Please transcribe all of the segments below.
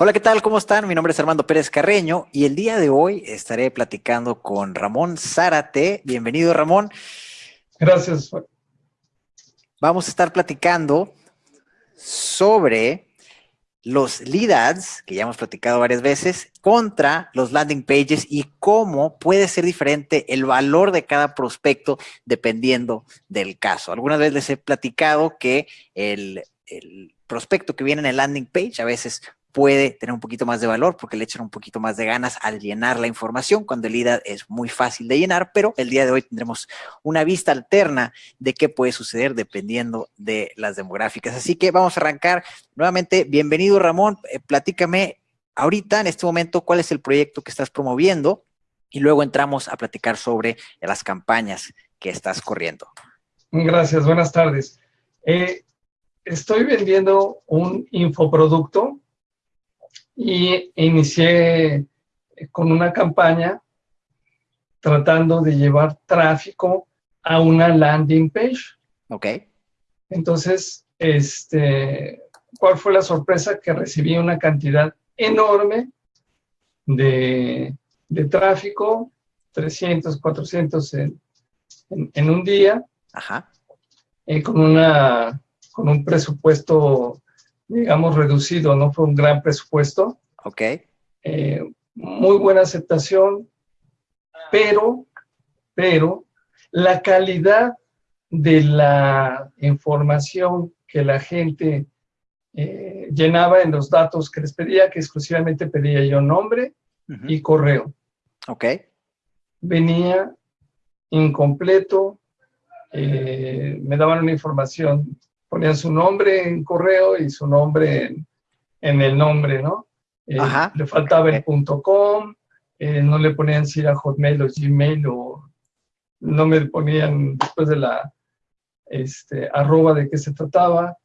Hola, ¿qué tal? ¿Cómo están? Mi nombre es Armando Pérez Carreño y el día de hoy estaré platicando con Ramón Zárate. Bienvenido, Ramón. Gracias. Vamos a estar platicando sobre los lead ads, que ya hemos platicado varias veces, contra los landing pages y cómo puede ser diferente el valor de cada prospecto dependiendo del caso. Algunas veces les he platicado que el, el prospecto que viene en el landing page a veces puede tener un poquito más de valor porque le echan un poquito más de ganas al llenar la información cuando el IDA es muy fácil de llenar, pero el día de hoy tendremos una vista alterna de qué puede suceder dependiendo de las demográficas. Así que vamos a arrancar nuevamente. Bienvenido Ramón, eh, platícame ahorita en este momento cuál es el proyecto que estás promoviendo y luego entramos a platicar sobre las campañas que estás corriendo. Gracias, buenas tardes. Eh, estoy vendiendo un infoproducto y inicié con una campaña tratando de llevar tráfico a una landing page. Ok. Entonces, este, ¿cuál fue la sorpresa? Que recibí una cantidad enorme de, tráfico, 300, 400 en, en, un día, Ajá. Eh, con, una, con un presupuesto digamos, reducido, no fue un gran presupuesto. Ok. Eh, muy buena aceptación, pero, pero la calidad de la información que la gente eh, llenaba en los datos que les pedía, que exclusivamente pedía yo nombre y correo. Ok. Venía incompleto, eh, me daban una información ponían su nombre en correo y su nombre en, el nombre, ¿no? Eh, le faltaba el punto .com, eh, no le ponían si era Hotmail o Gmail o no me ponían después de la este, arroba de qué se trataba.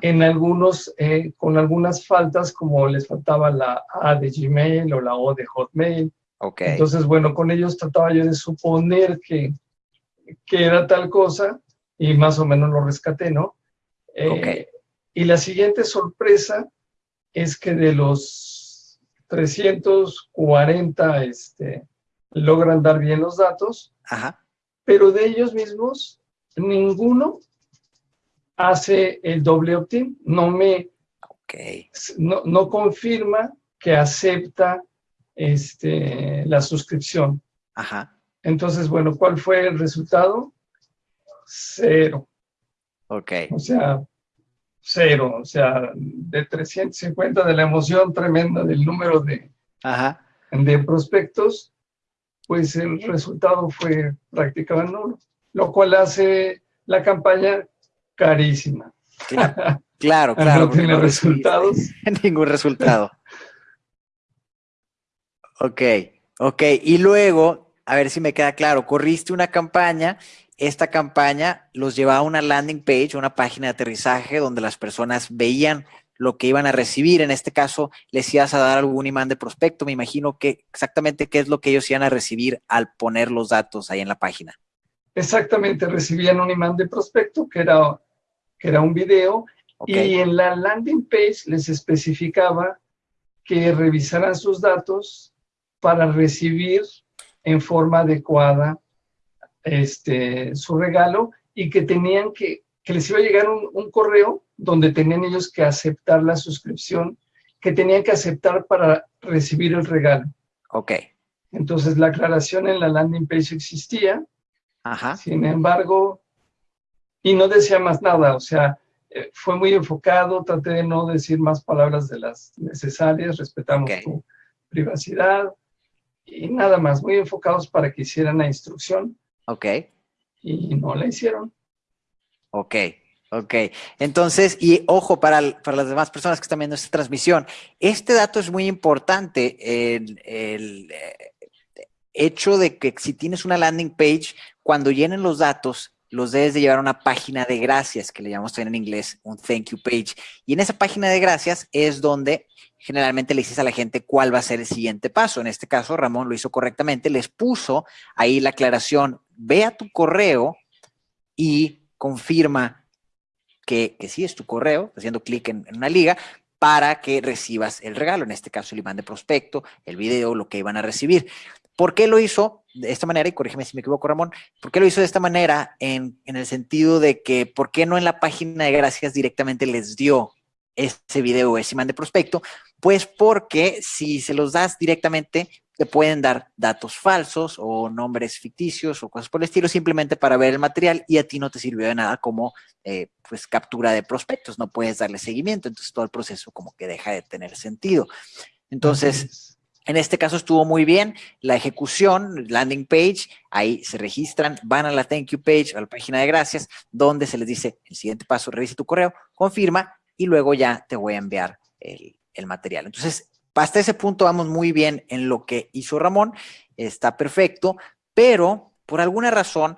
En algunos, eh, con algunas faltas, como les faltaba la A de Gmail o la O de Hotmail. Okay. Entonces, bueno, con ellos trataba yo de suponer que, que era tal cosa y más o menos lo rescaté, ¿no? Eh, y la siguiente sorpresa es que de los 340 este, logran dar bien los datos, pero de ellos mismos ninguno hace el doble opt-in, no me no, confirma que acepta este, la suscripción. Entonces, bueno, ¿cuál fue el resultado? Cero. Ok. O sea, cero, o sea, de 350 de la emoción tremenda del número de, de prospectos, pues el resultado fue prácticamente nulo, lo cual hace la campaña carísima. Claro, claro. no tiene resultados. Ningún resultado. ok, ok. Y luego, a ver si me queda claro, corriste una campaña esta campaña los llevaba a una landing page, una página de aterrizaje donde las personas veían lo que iban a recibir. En este caso, les ibas a dar algún imán de prospecto. Me imagino que exactamente qué es lo que ellos iban a recibir al poner los datos ahí en la página. Exactamente, recibían un imán de prospecto que era, que era un video y en la landing page les especificaba que revisaran sus datos para recibir en forma adecuada este, su regalo y que tenían que, que les iba a llegar un, correo donde tenían ellos que aceptar la suscripción, que tenían que aceptar para recibir el regalo. Ok. Entonces la aclaración en la landing page existía, Ajá. sin embargo, y no decía más nada, o sea, eh, fue muy enfocado, traté de no decir más palabras de las necesarias, respetamos tu privacidad, y nada más, muy enfocados para que hicieran la instrucción. Ok. Y no la hicieron. Ok, ok. Entonces, y ojo, para, para las demás personas que están viendo esta transmisión, este dato es muy importante, el, el eh, hecho de que si tienes una landing page, cuando llenen los datos, los debes de llevar a una página de gracias, que le llamamos también en inglés un thank you page. Y en esa página de gracias es donde generalmente le dices a la gente cuál va a ser el siguiente paso. En este caso, Ramón lo hizo correctamente, les puso ahí la aclaración, ve a tu correo y confirma que, sí es tu correo, haciendo clic en, una liga, para que recibas el regalo, en este caso el imán de prospecto, el video, lo que iban a recibir. ¿Por qué lo hizo de esta manera? Y corrígeme si me equivoco, Ramón. ¿Por qué lo hizo de esta manera? En, en el sentido de que, ¿por qué no en la página de gracias directamente les dio ese video o ese imán de prospecto? Pues porque si se los das directamente, te pueden dar datos falsos o nombres ficticios o cosas por el estilo simplemente para ver el material y a ti no te sirvió de nada como eh, pues captura de prospectos, no puedes darle seguimiento, entonces todo el proceso como que deja de tener sentido. Entonces, en este caso estuvo muy bien, la ejecución, landing page, ahí se registran, van a la thank you page, a la página de gracias, donde se les dice el siguiente paso, revise tu correo, confirma y luego ya te voy a enviar el, el material. Entonces, hasta ese punto vamos muy bien en lo que hizo Ramón, está perfecto, pero por alguna razón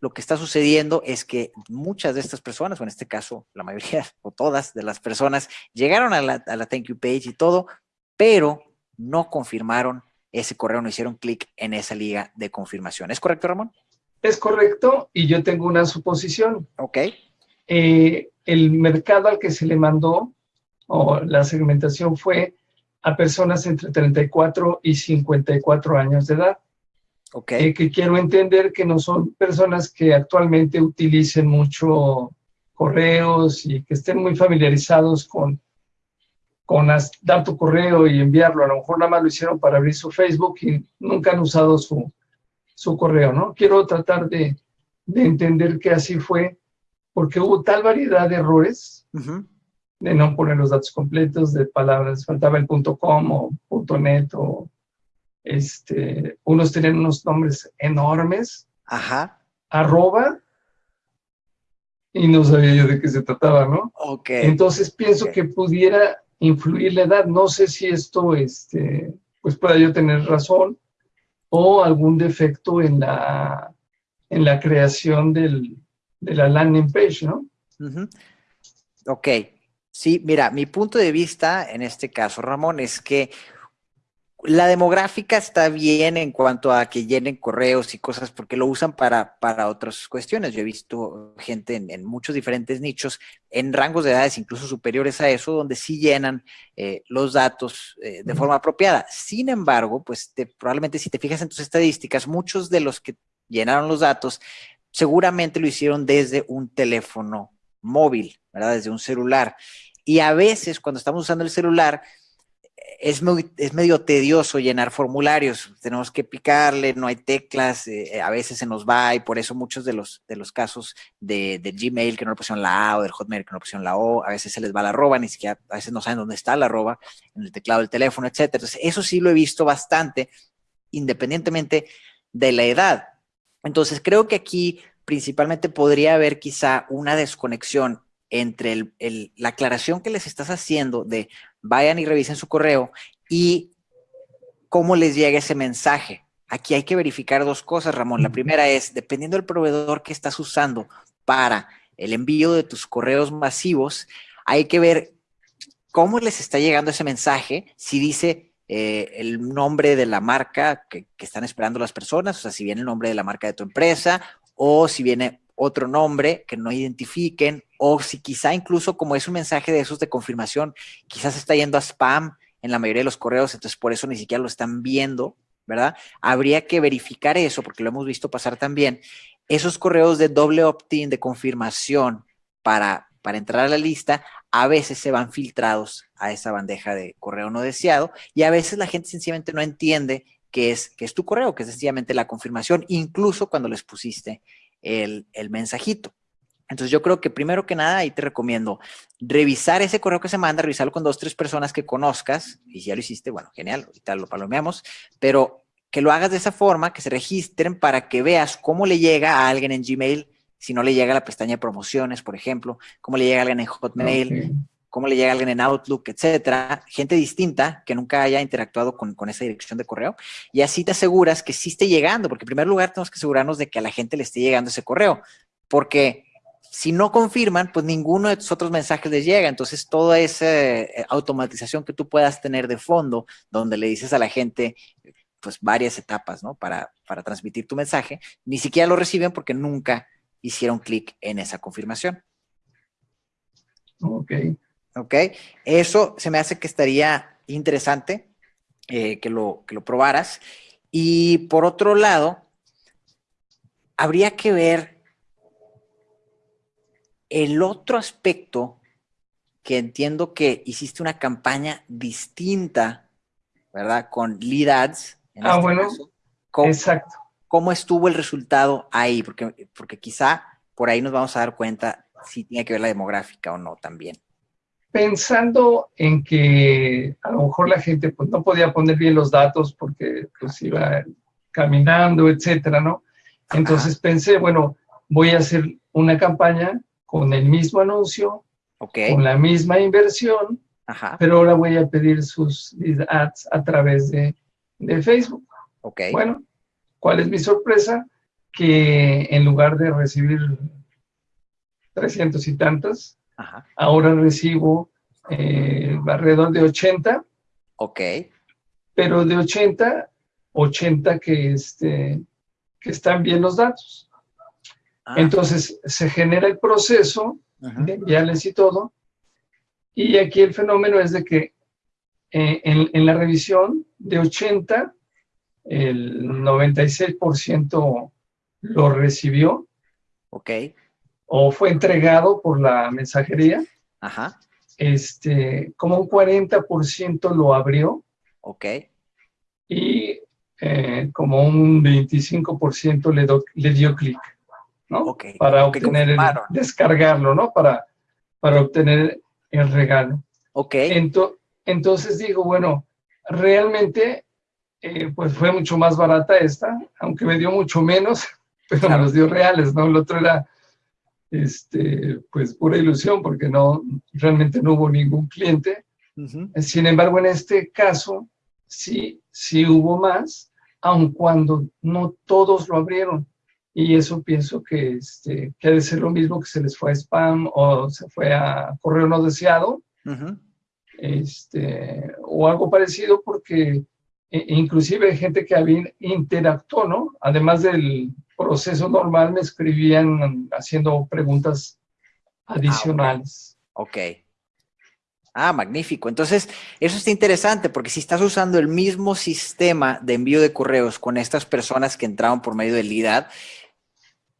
lo que está sucediendo es que muchas de estas personas, o en este caso la mayoría o todas de las personas, llegaron a la, thank you page y todo, pero no confirmaron ese correo, no hicieron clic en esa liga de confirmación. ¿Es correcto, Ramón? Es correcto, y yo tengo una suposición. Ok. Eh, el mercado al que se le mandó, o la segmentación fue a personas entre 34 y 54 años de edad. Okay. Eh, que quiero entender que no son personas que actualmente utilicen mucho correos y que estén muy familiarizados con, con dar tu correo y enviarlo. A lo mejor nada más lo hicieron para abrir su Facebook y nunca han usado su, su correo, ¿no? Quiero tratar de, de, entender que así fue, porque hubo tal variedad de errores de no poner los datos completos de palabras, faltaba el .com o .net o este, unos tenían unos nombres enormes. Ajá. Arroba. Y no sabía yo de qué se trataba, ¿no? Ok. Entonces pienso que pudiera influir la edad. No sé si esto, este, pues pueda yo tener razón o algún defecto en la, en la creación del, de la landing page, ¿no? Ok, Sí, mira, mi punto de vista en este caso, Ramón, es que la demográfica está bien en cuanto a que llenen correos y cosas porque lo usan para, para otras cuestiones. Yo he visto gente en, muchos diferentes nichos, en rangos de edades incluso superiores a eso, donde sí llenan eh, los datos eh, de forma apropiada. Sin embargo, pues probablemente si te fijas en tus estadísticas, muchos de los que llenaron los datos seguramente lo hicieron desde un teléfono móvil, ¿verdad? Desde un celular. Y a veces cuando estamos usando el celular, es, es medio tedioso llenar formularios, tenemos que picarle, no hay teclas, eh, a veces se nos va y por eso muchos de los, de los casos de, Gmail que no le pusieron la A o del Hotmail que no le pusieron la O, a veces se les va la arroba, ni siquiera, a veces no saben dónde está la arroba, en el teclado del teléfono, etc. Eso sí lo he visto bastante, independientemente de la edad. Entonces, creo que aquí principalmente podría haber quizá una desconexión entre la aclaración que les estás haciendo de vayan y revisen su correo y cómo les llega ese mensaje. Aquí hay que verificar dos cosas, Ramón. La primera es, dependiendo del proveedor que estás usando para el envío de tus correos masivos, hay que ver cómo les está llegando ese mensaje, si dice eh, el nombre de la marca que, que, están esperando las personas, o sea, si viene el nombre de la marca de tu empresa, o si viene otro nombre que no identifiquen, o si quizá incluso como es un mensaje de esos de confirmación, quizás está yendo a spam en la mayoría de los correos, entonces por eso ni siquiera lo están viendo, ¿verdad? Habría que verificar eso, porque lo hemos visto pasar también. Esos correos de doble opt-in, de confirmación para, para entrar a la lista, a veces se van filtrados a esa bandeja de correo no deseado y a veces la gente sencillamente no entiende que es, que es tu correo, que es sencillamente la confirmación, incluso cuando les pusiste el, mensajito. Entonces yo creo que primero que nada ahí te recomiendo revisar ese correo que se manda, revisarlo con dos, tres personas que conozcas, y si ya lo hiciste, bueno, genial, ahorita lo palomeamos, pero que lo hagas de esa forma, que se registren para que veas cómo le llega a alguien en Gmail, si no le llega a la pestaña de promociones, por ejemplo, cómo le llega a alguien en Hotmail, cómo le llega a alguien en Outlook, etcétera, gente distinta que nunca haya interactuado con, esa dirección de correo, y así te aseguras que sí esté llegando, porque en primer lugar tenemos que asegurarnos de que a la gente le esté llegando ese correo, porque si no confirman, pues ninguno de tus otros mensajes les llega, entonces toda esa eh, automatización que tú puedas tener de fondo, donde le dices a la gente, pues varias etapas, ¿no? Para, para transmitir tu mensaje, ni siquiera lo reciben porque nunca hicieron clic en esa confirmación. Ok. ¿Ok? Eso se me hace que estaría interesante eh, que, lo, que lo probaras. Y por otro lado, habría que ver el otro aspecto que entiendo que hiciste una campaña distinta, ¿verdad? Con lead ads. ah, este bueno, exacto. ¿Cómo estuvo el resultado ahí? Porque, porque quizá por ahí nos vamos a dar cuenta si tiene que ver la demográfica o no también. Pensando en que a lo mejor la gente pues, no podía poner bien los datos porque pues iba caminando, etcétera, ¿no? Entonces pensé, bueno, voy a hacer una campaña con el mismo anuncio, con la misma inversión, pero ahora voy a pedir sus ads a través de, Facebook. Okay. Bueno, ¿cuál es mi sorpresa? Que en lugar de recibir 300 y tantas, ahora recibo eh, alrededor de 80. Ok. Pero de 80, 80 que, este, que están bien los datos. Ah. Entonces se genera el proceso de enviarles y todo. Y aquí el fenómeno es de que eh, en, la revisión de 80, el 96% lo recibió. Ok. O fue entregado por la mensajería. Ajá. Este, como un 40% lo abrió. Ok. Y eh, como un 25% le, le dio clic, ¿no? Para obtener, el, descargarlo, ¿no? Para, para obtener el regalo. Ok. entonces digo, bueno, realmente, eh, pues fue mucho más barata esta, aunque me dio mucho menos, pero me los dio reales, ¿no? El otro era, este, pues pura ilusión, porque no, realmente no hubo ningún cliente. Sin embargo, en este caso, sí, sí hubo más, aun cuando no todos lo abrieron. Y eso pienso que, este, que ha de ser lo mismo que se les fue a spam o se fue a correo no deseado, este, o algo parecido porque e, inclusive hay gente que había interactuó, ¿no? Además del proceso normal, me escribían haciendo preguntas ah, adicionales. ok. Ah, magnífico. Entonces, eso está interesante porque si estás usando el mismo sistema de envío de correos con estas personas que entraron por medio de LIDAD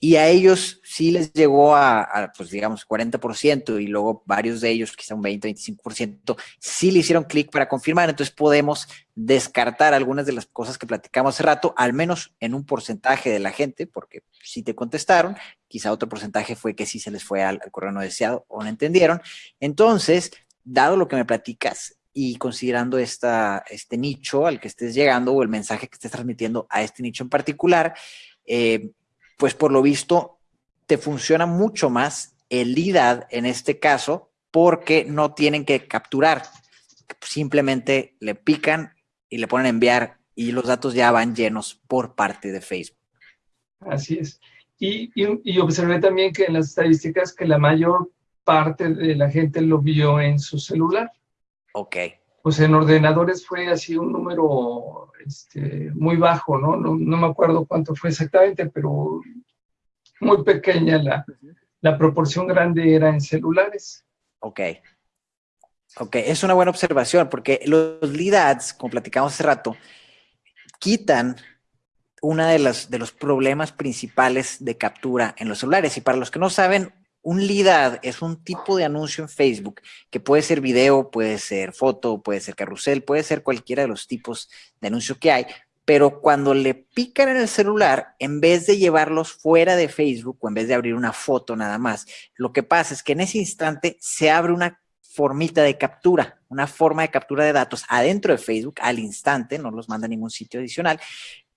y a ellos sí les llegó a, pues digamos, 40% y luego varios de ellos, quizá un 20, 25%, sí le hicieron clic para confirmar. Entonces podemos descartar algunas de las cosas que platicamos hace rato, al menos en un porcentaje de la gente, porque sí te contestaron, quizá otro porcentaje fue que sí se les fue al correo no deseado o no entendieron. Entonces, dado lo que me platicas y considerando esta, este nicho al que estés llegando o el mensaje que estés transmitiendo a este nicho en particular, eh, pues por lo visto te funciona mucho más el IDAD en este caso porque no tienen que capturar, simplemente le pican y le ponen a enviar y los datos ya van llenos por parte de Facebook. Así es. Y, y, y observé también que en las estadísticas que la mayor parte de la gente lo vio en su celular. Ok. Pues en ordenadores fue así un número este, muy bajo, ¿no? ¿no? me acuerdo cuánto fue exactamente, pero muy pequeña la, la proporción grande era en celulares. Ok. Ok, es una buena observación porque los lead ads, como platicamos hace rato, quitan una de, las, de los problemas principales de captura en los celulares. Y para los que no saben, un lead es un tipo de anuncio en Facebook que puede ser video, puede ser foto, puede ser carrusel, puede ser cualquiera de los tipos de anuncio que hay, pero cuando le pican en el celular, en vez de llevarlos fuera de Facebook o en vez de abrir una foto nada más, lo que pasa es que en ese instante se abre una formita de captura, una forma de captura de datos adentro de Facebook al instante, no los manda a ningún sitio adicional,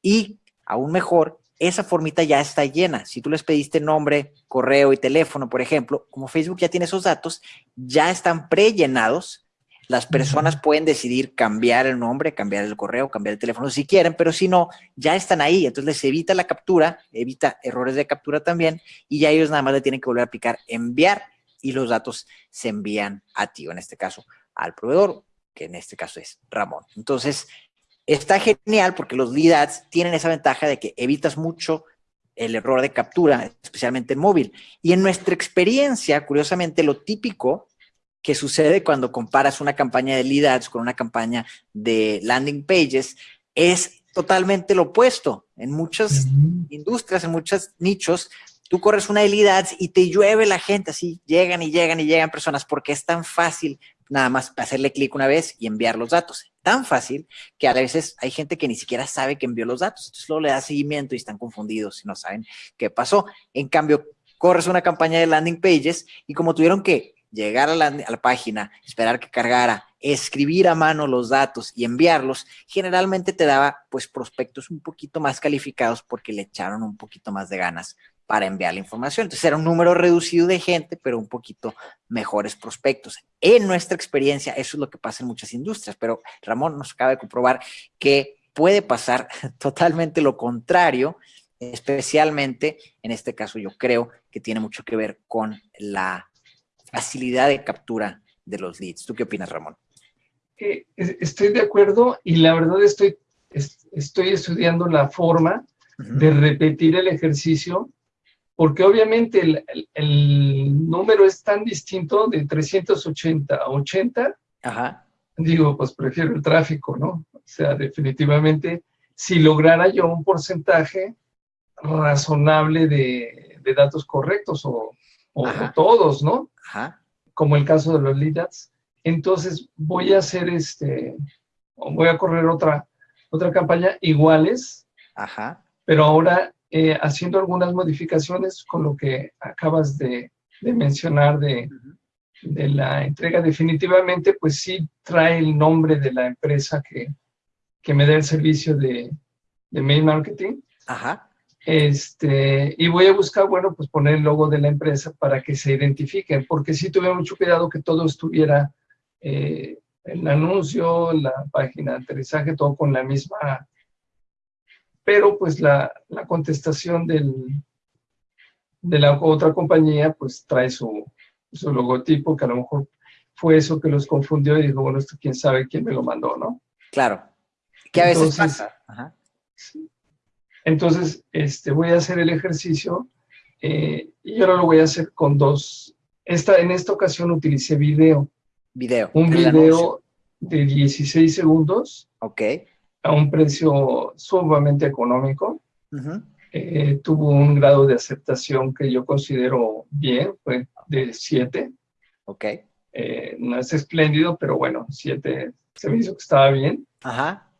y aún mejor, esa formita ya está llena. Si tú les pediste nombre, correo y teléfono, por ejemplo, como Facebook ya tiene esos datos, ya están prellenados. Las personas pueden decidir cambiar el nombre, cambiar el correo, cambiar el teléfono si quieren, pero si no, ya están ahí. Entonces les evita la captura, evita errores de captura también, y ya ellos nada más le tienen que volver a aplicar enviar y los datos se envían a ti, o en este caso al proveedor, que en este caso es Ramón. Entonces, Está genial porque los lead ads tienen esa ventaja de que evitas mucho el error de captura, especialmente en móvil. Y en nuestra experiencia, curiosamente, lo típico que sucede cuando comparas una campaña de lead ads con una campaña de landing pages es totalmente lo opuesto. En muchas industrias, en muchos nichos, tú corres una de lead ads y te llueve la gente, así llegan y llegan y llegan personas porque es tan fácil nada más hacerle clic una vez y enviar los datos. Tan fácil que a veces hay gente que ni siquiera sabe que envió los datos. Entonces luego le da seguimiento y están confundidos y no saben qué pasó. En cambio, corres una campaña de landing pages y como tuvieron que llegar a la, página, esperar que cargara, escribir a mano los datos y enviarlos, generalmente te daba pues prospectos un poquito más calificados porque le echaron un poquito más de ganas para enviar la información. Entonces era un número reducido de gente, pero un poquito mejores prospectos. En nuestra experiencia, eso es lo que pasa en muchas industrias, pero Ramón nos acaba de comprobar que puede pasar totalmente lo contrario, especialmente en este caso yo creo que tiene mucho que ver con la facilidad de captura de los leads. ¿Tú qué opinas, Ramón? Eh, estoy de acuerdo y la verdad estoy, estoy estudiando la forma de repetir el ejercicio porque obviamente el, número es tan distinto de 380 a 80. Ajá. Digo, pues prefiero el tráfico, ¿no? O sea, definitivamente, si lograra yo un porcentaje razonable de, datos correctos o, o todos, ¿no? como el caso de los leads, entonces voy a hacer este, voy a correr otra, otra campaña iguales, Ajá. pero ahora eh, haciendo algunas modificaciones con lo que acabas de, mencionar de, de, la entrega. Definitivamente, pues sí trae el nombre de la empresa que, que me da el servicio de, de mail marketing. Ajá. Este, y voy a buscar, bueno, pues poner el logo de la empresa para que se identifiquen, porque sí tuve mucho cuidado que todo estuviera, eh, el anuncio, la página de aterrizaje, todo con la misma, pero pues la, la contestación del, de la otra compañía, pues trae su, su logotipo, que a lo mejor fue eso que los confundió y dijo, bueno, esto quién sabe quién me lo mandó, ¿no? Claro, que a veces pasa. Ajá. Sí. Entonces, este, voy a hacer el ejercicio eh, y ahora lo voy a hacer con dos. Esta, en esta ocasión utilicé video. Video. Un video de 16 segundos. Ok. A un precio sumamente económico. Eh, tuvo un grado de aceptación que yo considero bien, fue de 7. Ok. Eh, no es espléndido, pero bueno, 7 se me hizo que estaba bien. Ajá